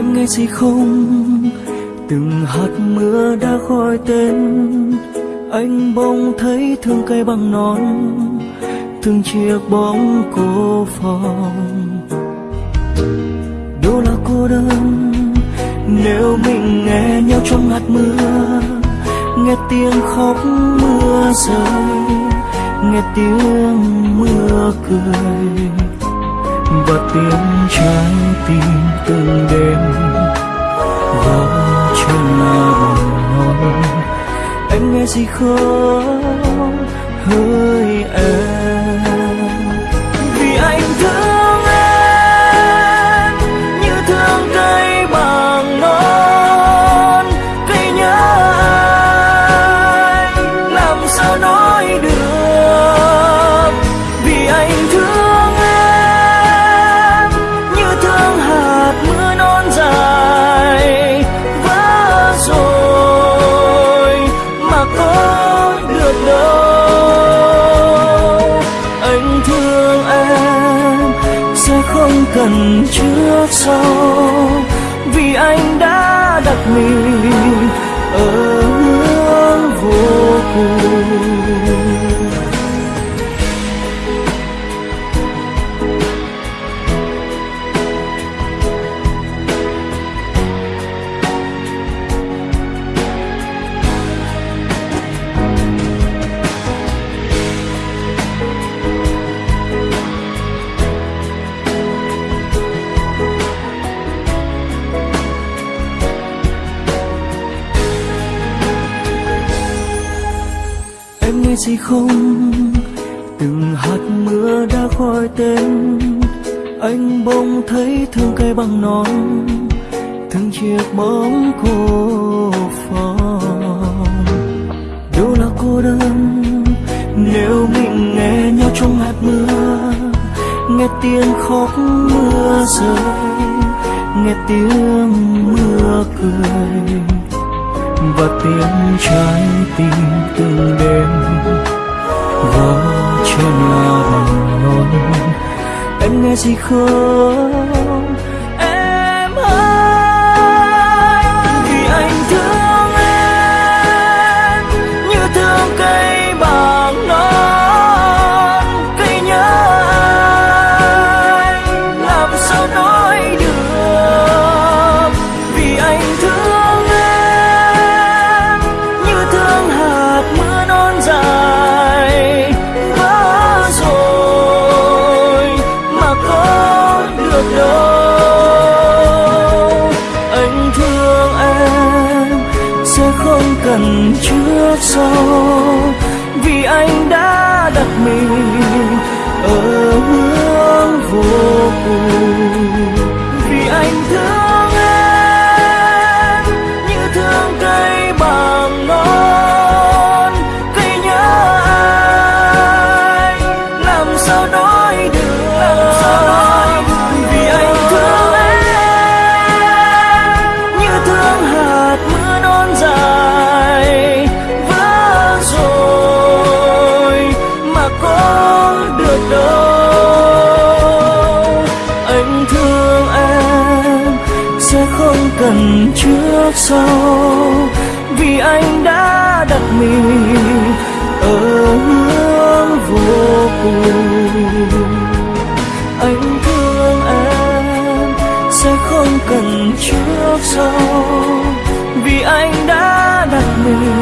Em nghe gì không? Từng hạt mưa đã gọi tên. Anh bỗng thấy thương cây bằng nón Thương chiếc bóng cô phòng. Đâu là cô đơn? Nếu mình nghe nhau trong hạt mưa, Nghe tiếng khóc mưa rơi, Nghe tiếng mưa cười, và tiếng trái tim từng đêm. Gì không? Hỡi em không cần trước sau vì anh đã đặt mình ở hướng vô cùng. Gì không? Từng hạt mưa đã gọi tên, anh bỗng thấy thương cây bằng non thương chiếc bóng cô phòng. Đâu là cô đơn? Nếu mình nghe nhau trong hạt mưa, nghe tiếng khóc mưa rơi, nghe tiếng mưa cười và tiếng trái tim từng đêm. Gõ trên lá bằng non em nghe gì không? Gần cần trước sau, vì anh đã đặt mình ở hướng vô cùng. Vì anh thương em như thương cây bằng non, cây nhớ anh làm sao nói được? Không cần trước sau, vì anh đã đặt mình ở hướng vô cùng. Anh thương em sẽ không cần trước sau, vì anh đã đặt mình